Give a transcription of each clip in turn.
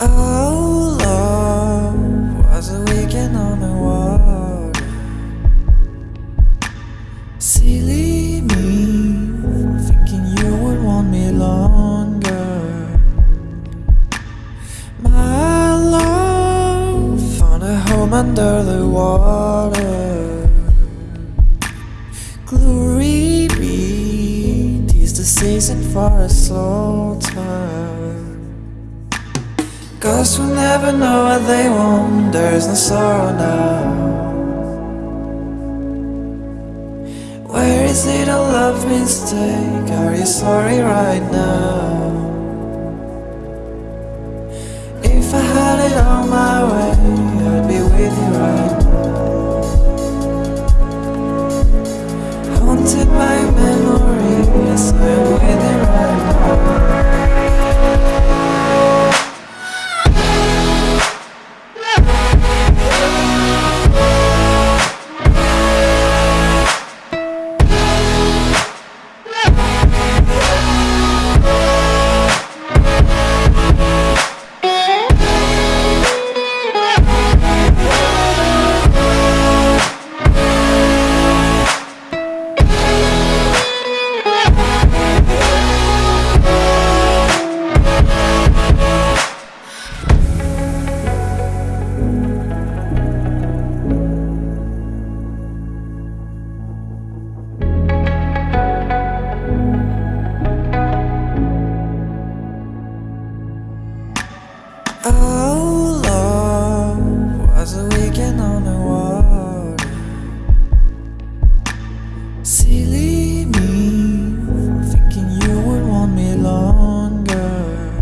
Oh, love was a weekend on the water. Silly me thinking you would want me longer. My love found a home under the water. Glory be, tis the season for a slaughter. Ghosts will never know what they want, there's no sorrow now. Where is it a love mistake? Are you sorry right now? If I had it all my way, Oh, love was a weekend on the water. Silly me thinking you would want me longer.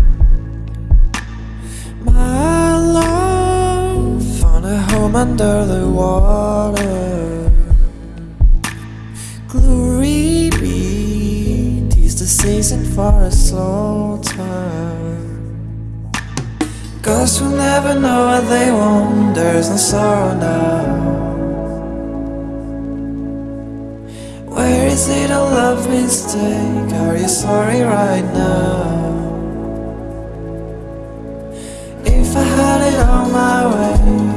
My love found a home under the water. Glory be, tis the season for a slaughter. Ghosts will never know what they want, there's no sorrow now. Where is it a love mistake? Are you sorry right now? If I had it all my way,